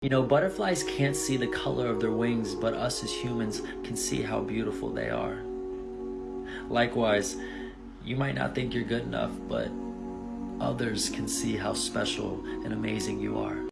You know, butterflies can't see the color of their wings, but us as humans can see how beautiful they are. Likewise, you might not think you're good enough, but others can see how special and amazing you are.